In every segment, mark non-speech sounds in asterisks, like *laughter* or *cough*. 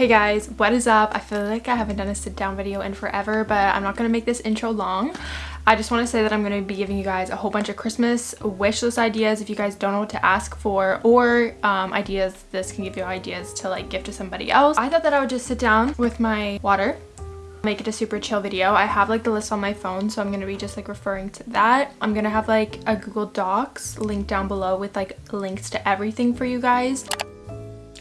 Hey guys, what is up? I feel like I haven't done a sit down video in forever, but I'm not going to make this intro long. I just want to say that I'm going to be giving you guys a whole bunch of Christmas wish list ideas if you guys don't know what to ask for or um, ideas. This can give you ideas to like give to somebody else. I thought that I would just sit down with my water make it a super chill video i have like the list on my phone so i'm gonna be just like referring to that i'm gonna have like a google docs link down below with like links to everything for you guys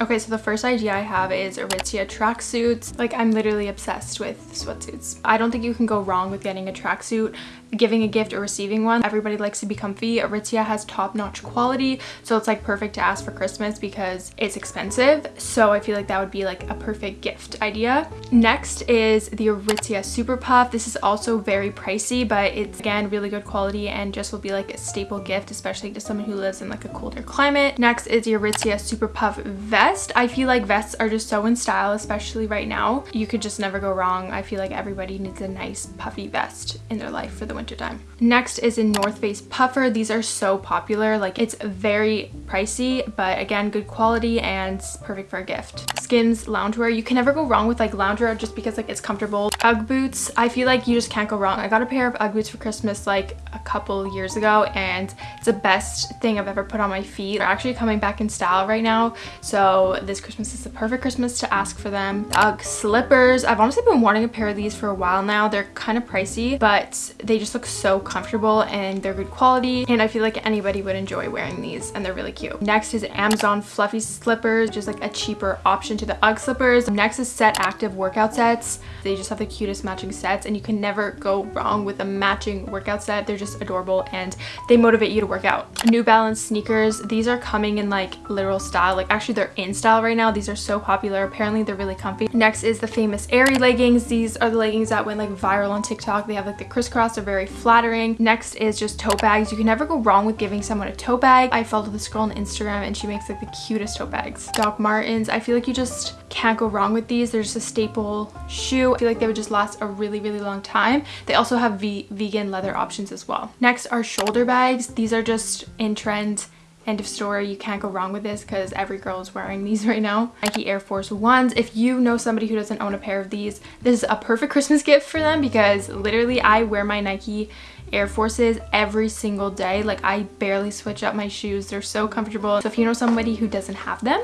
Okay, so the first idea I have is Aritzia tracksuits. Like, I'm literally obsessed with sweatsuits. I don't think you can go wrong with getting a tracksuit giving a gift or receiving one. Everybody likes to be comfy. Aritzia has top-notch quality, so it's like perfect to ask for Christmas because it's expensive. So I feel like that would be like a perfect gift idea. Next is the Aritzia Super Puff. This is also very pricey, but it's again really good quality and just will be like a staple gift, especially to someone who lives in like a colder climate. Next is the Aritzia Super Puff vest. I feel like vests are just so in style, especially right now. You could just never go wrong. I feel like everybody needs a nice puffy vest in their life for the wintertime. Next is a North Face puffer. These are so popular. Like it's very pricey, but again, good quality and perfect for a gift. Skims loungewear. You can never go wrong with like loungewear just because like it's comfortable. Ugg boots. I feel like you just can't go wrong. I got a pair of Ugg boots for Christmas like a couple years ago and it's the best thing I've ever put on my feet. They're actually coming back in style right now. So this Christmas is the perfect Christmas to ask for them. Ugg slippers. I've honestly been wanting a pair of these for a while now. They're kind of pricey, but they just just look so comfortable and they're good quality and I feel like anybody would enjoy wearing these and they're really cute. Next is Amazon fluffy slippers, just like a cheaper option to the UGG slippers. Next is Set Active workout sets. They just have the cutest matching sets and you can never go wrong with a matching workout set. They're just adorable and they motivate you to work out. New Balance sneakers. These are coming in like literal style. Like actually they're in style right now. These are so popular. Apparently they're really comfy. Next is the famous Aerie leggings. These are the leggings that went like viral on TikTok. They have like the crisscross. They're very very flattering. Next is just tote bags. You can never go wrong with giving someone a tote bag. I follow this girl on Instagram and she makes like the cutest tote bags. Doc Martens. I feel like you just can't go wrong with these. They're just a staple shoe. I feel like they would just last a really, really long time. They also have vegan leather options as well. Next are shoulder bags. These are just in trend end of story. You can't go wrong with this because every girl is wearing these *laughs* right now. Nike air force ones. If you know somebody who doesn't own a pair of these this is a perfect christmas gift for them because literally i wear my nike air forces every single day. Like i barely switch up my shoes. They're so comfortable. So if you know somebody who doesn't have them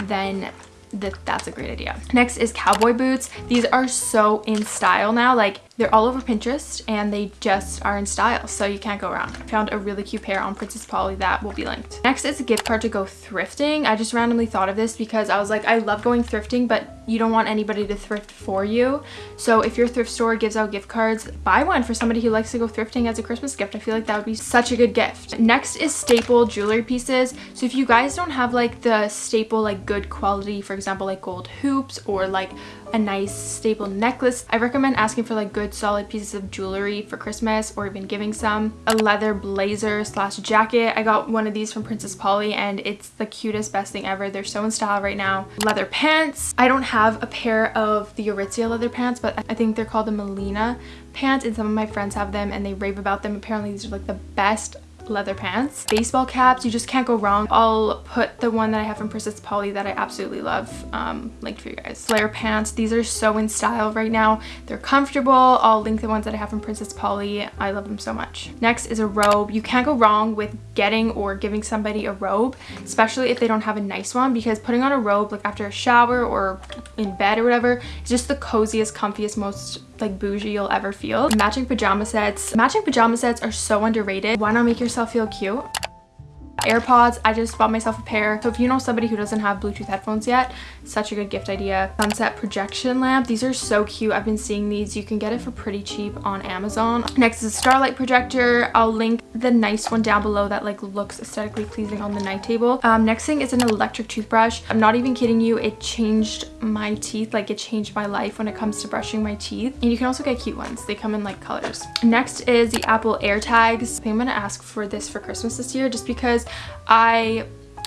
then that that's a great idea. Next is cowboy boots. These are so in style now. Like they're all over Pinterest and they just are in style, so you can't go wrong. I found a really cute pair on Princess Polly that will be linked. Next is a gift card to go thrifting. I just randomly thought of this because I was like, I love going thrifting, but you don't want anybody to thrift for you. So if your thrift store gives out gift cards, buy one for somebody who likes to go thrifting as a Christmas gift. I feel like that would be such a good gift. Next is staple jewelry pieces. So if you guys don't have like the staple like good quality, for example, like gold hoops or like a nice staple necklace. I recommend asking for like good solid pieces of jewelry for Christmas or even giving some. A leather blazer slash jacket. I got one of these from Princess Polly and it's the cutest best thing ever. They're so in style right now. Leather pants. I don't have a pair of the Aritzia leather pants but I think they're called the Melina pants and some of my friends have them and they rave about them. Apparently these are like the best leather pants. Baseball caps, you just can't go wrong. I'll put the one that I have from Princess Polly that I absolutely love um, linked for you guys. Flare pants, these are so in style right now. They're comfortable. I'll link the ones that I have from Princess Polly. I love them so much. Next is a robe. You can't go wrong with getting or giving somebody a robe, especially if they don't have a nice one because putting on a robe like after a shower or in bed or whatever is just the coziest, comfiest, most like bougie you'll ever feel. Matching pajama sets. Matching pajama sets are so underrated. Why not make yourself feel cute? AirPods, I just bought myself a pair. So if you know somebody who doesn't have Bluetooth headphones yet, such a good gift idea. Sunset projection lamp. These are so cute. I've been seeing these. You can get it for pretty cheap on Amazon. Next is a starlight projector. I'll link the nice one down below that like looks aesthetically pleasing on the night table. Um, next thing is an electric toothbrush. I'm not even kidding you. It changed my teeth. Like it changed my life when it comes to brushing my teeth. And you can also get cute ones. They come in like colors. Next is the Apple AirTags. I'm gonna ask for this for Christmas this year just because I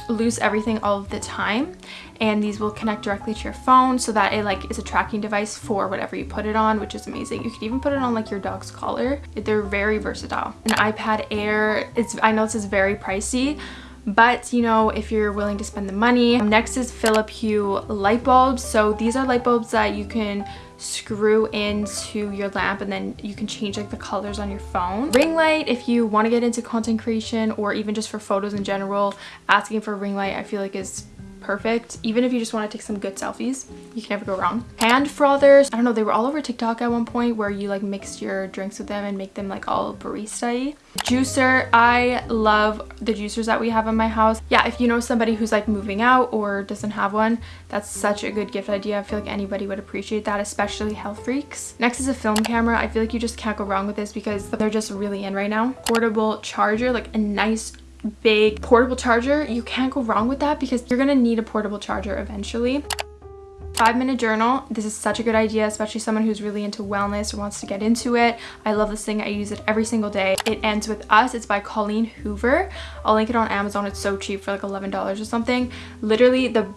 lose everything all of the time and these will connect directly to your phone so that it like is a tracking device for whatever you put it on which is amazing. You can even put it on like your dog's collar. They're very versatile. An ipad air it's i know this is very pricey but you know if you're willing to spend the money um, next is philip hue light bulbs. So these are light bulbs that you can screw into your lamp and then you can change like the colors on your phone. Ring light if you want to get into content creation or even just for photos in general asking for ring light i feel like is perfect. Even if you just want to take some good selfies, you can never go wrong. Hand frothers, I don't know, they were all over TikTok at one point where you like mix your drinks with them and make them like all barista-y. Juicer, I love the juicers that we have in my house. Yeah, if you know somebody who's like moving out or doesn't have one, that's such a good gift idea. I feel like anybody would appreciate that, especially health freaks. Next is a film camera. I feel like you just can't go wrong with this because they're just really in right now. Portable charger, like a nice big portable charger, you can't go wrong with that because you're gonna need a portable charger eventually. Five minute journal. This is such a good idea, especially someone who's really into wellness or wants to get into it. I love this thing. I use it every single day. It ends with us. It's by Colleen Hoover. I'll link it on Amazon. It's so cheap for like $11 or something. Literally the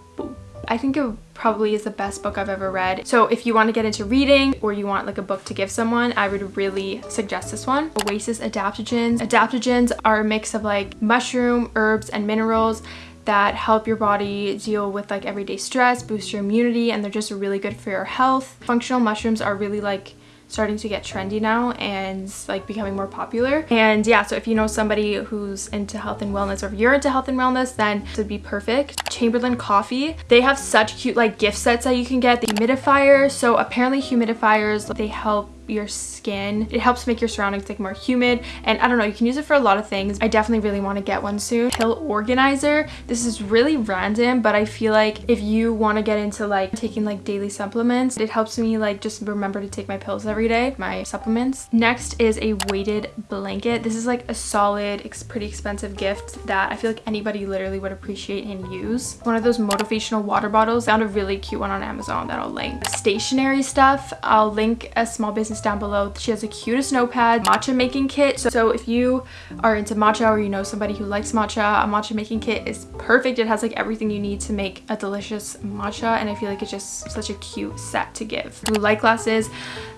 I think it probably is the best book I've ever read. So if you want to get into reading or you want like a book to give someone, I would really suggest this one. Oasis Adaptogens. Adaptogens are a mix of like mushroom, herbs, and minerals that help your body deal with like everyday stress, boost your immunity, and they're just really good for your health. Functional mushrooms are really like starting to get trendy now and like becoming more popular. And yeah so if you know somebody who's into health and wellness or if you're into health and wellness then it would be perfect. Chamberlain coffee they have such cute like gift sets that you can get. The humidifier. So apparently humidifiers they help your skin. It helps make your surroundings like more humid and I don't know, you can use it for a lot of things. I definitely really want to get one soon. Pill organizer. This is really random, but I feel like if you want to get into like taking like daily supplements, it helps me like just remember to take my pills every day, my supplements. Next is a weighted blanket. This is like a solid, it's pretty expensive gift that I feel like anybody literally would appreciate and use. One of those motivational water bottles. Found a really cute one on Amazon that I'll link. Stationery stuff. I'll link a small business down below. She has the cutest notepad, matcha making kit. So, so if you are into matcha or you know somebody who likes matcha, a matcha making kit is perfect. It has like everything you need to make a delicious matcha and I feel like it's just such a cute set to give. Blue light glasses.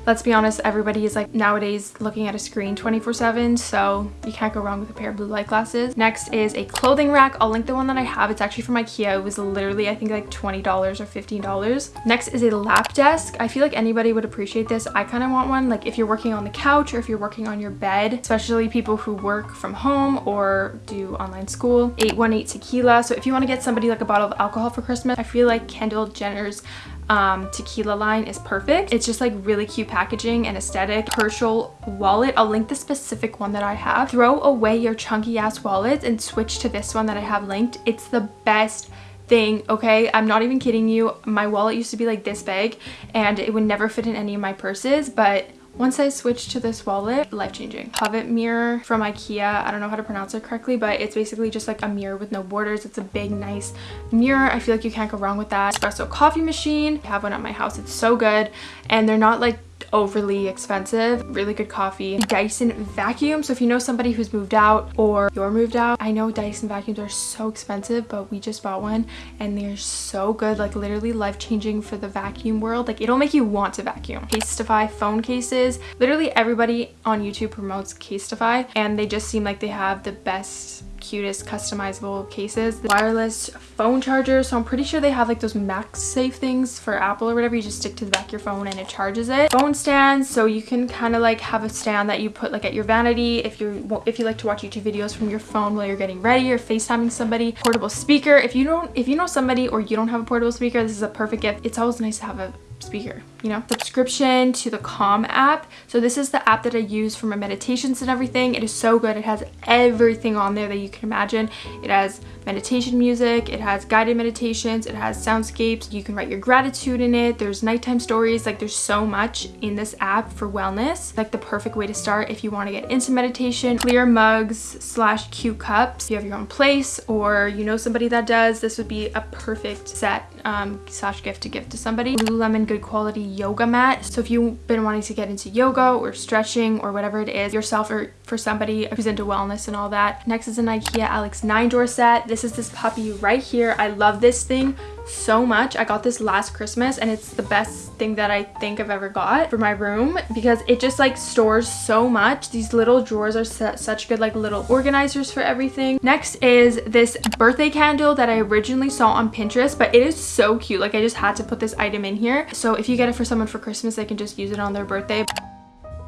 Let's be honest, everybody is like nowadays looking at a screen 24 7 so you can't go wrong with a pair of blue light glasses. Next is a clothing rack. I'll link the one that I have. It's actually from Ikea. It was literally I think like $20 or $15. Next is a lap desk. I feel like anybody would appreciate this. I kind of want one like if you're working on the couch or if you're working on your bed especially people who work from home or do online school 818 tequila so if you want to get somebody like a bottle of alcohol for christmas i feel like kendall jenner's um, tequila line is perfect. It's just like really cute packaging and aesthetic. Herschel wallet. I'll link the specific one that I have. Throw away your chunky ass wallets and switch to this one that I have linked. It's the best thing okay i'm not even kidding you my wallet used to be like this big and it would never fit in any of my purses but once I switched to this wallet, life-changing. Hovet mirror from Ikea. I don't know how to pronounce it correctly, but it's basically just like a mirror with no borders. It's a big, nice mirror. I feel like you can't go wrong with that. Espresso coffee machine. I have one at my house. It's so good. And they're not like overly expensive. Really good coffee. Dyson vacuum. So if you know somebody who's moved out or you're moved out i know dyson vacuums are so expensive but we just bought one and they're so good like literally life-changing for the vacuum world. Like it'll make you want to vacuum. Casetify phone cases. Literally everybody on youtube promotes casetify and they just seem like they have the best cutest customizable cases. The wireless phone charger, so I'm pretty sure they have like those MagSafe things for Apple or whatever. You just stick to the back of your phone and it charges it. Phone stands, so you can kind of like have a stand that you put like at your vanity if you if you like to watch YouTube videos from your phone while you're getting ready or FaceTiming somebody. Portable speaker. If you don't if you know somebody or you don't have a portable speaker, this is a perfect gift. It's always nice to have a speaker you know subscription to the calm app. So this is the app that i use for my meditations and everything. It is so good. It has everything on there that you can imagine. It has meditation music. It has guided meditations. It has soundscapes. You can write your gratitude in it. There's nighttime stories. Like there's so much in this app for wellness. Like the perfect way to start if you want to get into meditation. Clear mugs slash cute cups. If you have your own place or you know somebody that does this would be a perfect set um, slash gift to give to somebody. Lululemon good quality yoga mat. So if you've been wanting to get into yoga or stretching or whatever it is yourself or for somebody who's into wellness and all that. Next is an Ikea Alex 9 drawer set. This is this puppy right here. I love this thing so much. I got this last Christmas and it's the best thing that I think I've ever got for my room because it just like stores so much. These little drawers are such good like little organizers for everything. Next is this birthday candle that I originally saw on Pinterest, but it is so cute. Like I just had to put this item in here. So if you get it for someone for Christmas, they can just use it on their birthday.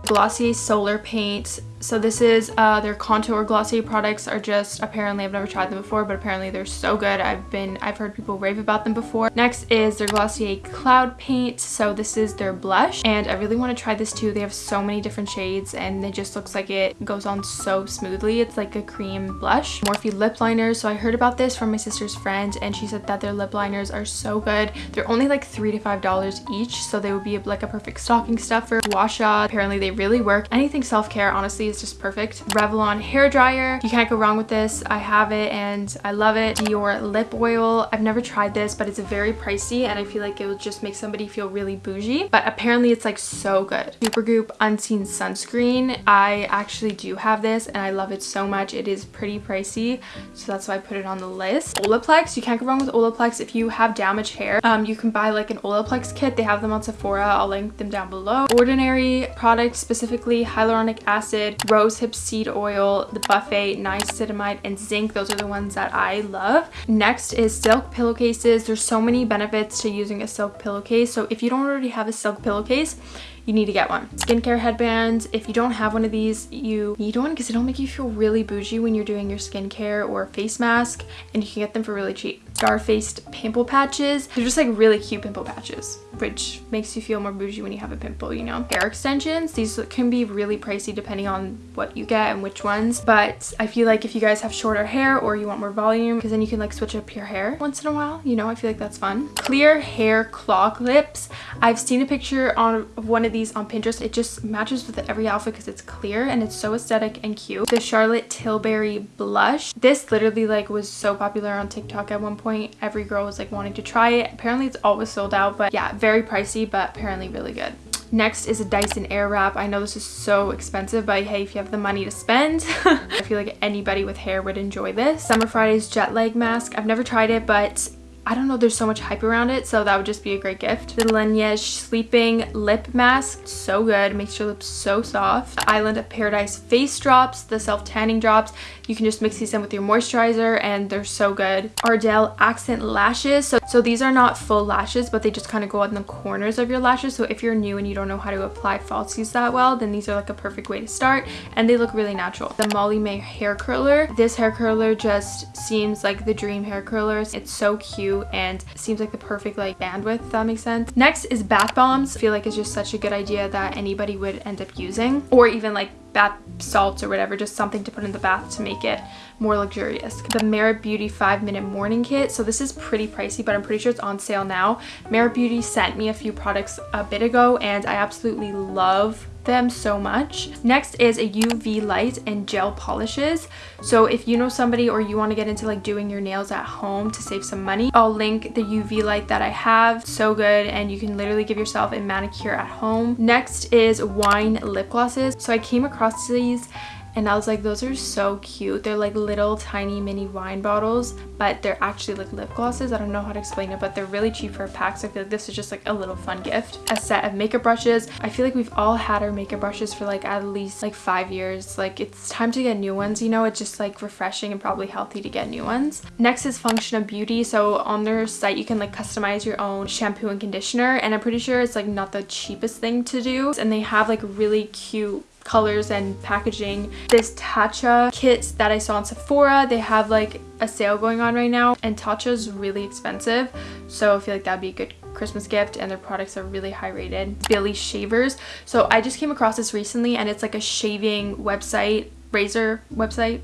Glossier Solar Paint so this is uh, their contour glossy products are just apparently I've never tried them before but apparently they're so good. I've been I've heard people rave about them before. Next is their Glossier cloud paint. So this is their blush and I really want to try this too. They have so many different shades and it just looks like it goes on so smoothly. It's like a cream blush. Morphe lip liners. So I heard about this from my sister's friend and she said that their lip liners are so good. They're only like three to five dollars each so they would be like a perfect stocking stuffer. Wash apparently they really work. Anything self-care honestly is just perfect. Revlon hair dryer. You can't go wrong with this. I have it and I love it. Dior lip oil. I've never tried this, but it's very pricey and I feel like it will just make somebody feel really bougie. But apparently it's like so good. Supergoop Unseen Sunscreen. I actually do have this and I love it so much. It is pretty pricey, so that's why I put it on the list. Olaplex. You can't go wrong with Olaplex. If you have damaged hair, um, you can buy like an Olaplex kit. They have them on Sephora. I'll link them down below. Ordinary products, specifically hyaluronic acid, rosehip seed oil, the buffet, niacinamide, and zinc. Those are the ones that I love. Next is silk pillowcases. There's so many benefits to using a silk pillowcase. So if you don't already have a silk pillowcase, you need to get one. Skincare headbands. If you don't have one of these, you need one because it'll make you feel really bougie when you're doing your skincare or face mask and you can get them for really cheap. Star-faced pimple patches. They're just like really cute pimple patches, which makes you feel more bougie when you have a pimple, you know? Hair extensions. These can be really pricey depending on what you get and which ones, but I feel like if you guys have shorter hair or you want more volume, because then you can like switch up your hair once in a while, you know? I feel like that's fun. Clear hair claw clips. I've seen a picture on one of these on Pinterest. It just matches with every outfit because it's clear and it's so aesthetic and cute. The Charlotte Tilbury blush. This literally like was so popular on TikTok at one point. Every girl was like wanting to try it. Apparently it's always sold out, but yeah, very pricey, but apparently really good. Next is a Dyson Airwrap. I know this is so expensive, but hey, if you have the money to spend, *laughs* I feel like anybody with hair would enjoy this. Summer Fridays jet lag mask. I've never tried it, but I don't know, there's so much hype around it, so that would just be a great gift. The Laneige Sleeping Lip Mask, so good, makes your lips so soft. The Island of Paradise Face Drops, the self-tanning drops. You can just mix these in with your moisturizer and they're so good. Ardell Accent Lashes. So, so these are not full lashes, but they just kind of go on the corners of your lashes. So if you're new and you don't know how to apply falsies that well, then these are like a perfect way to start and they look really natural. The Molly May Hair Curler. This hair curler just seems like the dream hair curlers. It's so cute and seems like the perfect like bandwidth if that makes sense. Next is bath bombs. I feel like it's just such a good idea that anybody would end up using or even like bath salts or whatever just something to put in the bath to make it more luxurious. The merit beauty five minute morning kit. So this is pretty pricey but i'm pretty sure it's on sale now. Merit beauty sent me a few products a bit ago and i absolutely love them so much. Next is a UV light and gel polishes. So if you know somebody or you want to get into like doing your nails at home to save some money, I'll link the UV light that I have. So good and you can literally give yourself a manicure at home. Next is wine lip glosses. So I came across these and I was like those are so cute. They're like little tiny mini wine bottles but they're actually like lip glosses. I don't know how to explain it but they're really cheap for a pack so I feel like this is just like a little fun gift. A set of makeup brushes. I feel like we've all had our makeup brushes for like at least like five years. Like it's time to get new ones you know? It's just like refreshing and probably healthy to get new ones. Next is function of beauty. So on their site you can like customize your own shampoo and conditioner and I'm pretty sure it's like not the cheapest thing to do. And they have like really cute colors and packaging. This Tatcha kit that I saw on Sephora, they have like a sale going on right now and Tatcha is really expensive so I feel like that'd be a good Christmas gift and their products are really high rated. Billie Shavers. So I just came across this recently and it's like a shaving website, razor website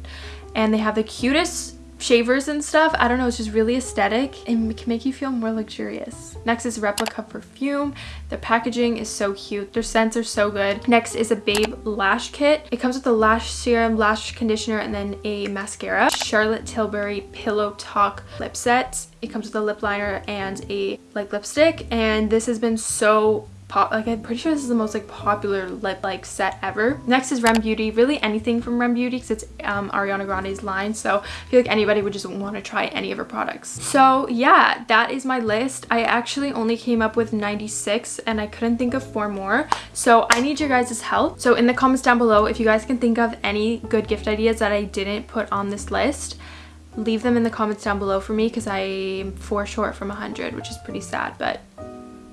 and they have the cutest shavers and stuff. I don't know, it's just really aesthetic and can make you feel more luxurious. Next is Replica Perfume. The packaging is so cute. Their scents are so good. Next is a Babe Lash Kit. It comes with a lash serum, lash conditioner, and then a mascara. Charlotte Tilbury Pillow Talk Lip Set. It comes with a lip liner and a like lipstick and this has been so pop like I'm pretty sure this is the most like popular lip like set ever. Next is Rem Beauty. Really anything from Rem Beauty because it's um, Ariana Grande's line so I feel like anybody would just want to try any of her products. So yeah that is my list. I actually only came up with 96 and I couldn't think of four more. So I need your guys' help. So in the comments down below if you guys can think of any good gift ideas that I didn't put on this list leave them in the comments down below for me because I'm four short from 100 which is pretty sad but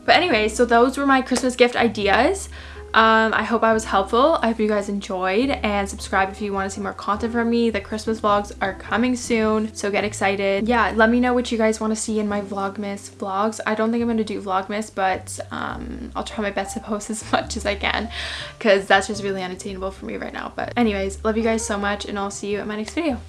but anyway, so those were my Christmas gift ideas. Um, I hope I was helpful. I hope you guys enjoyed and subscribe if you want to see more content from me. The Christmas vlogs are coming soon, so get excited. Yeah, let me know what you guys want to see in my Vlogmas vlogs. I don't think I'm going to do Vlogmas, but um, I'll try my best to post *laughs* as much as I can because that's just really unattainable for me right now. But anyways, love you guys so much and I'll see you in my next video.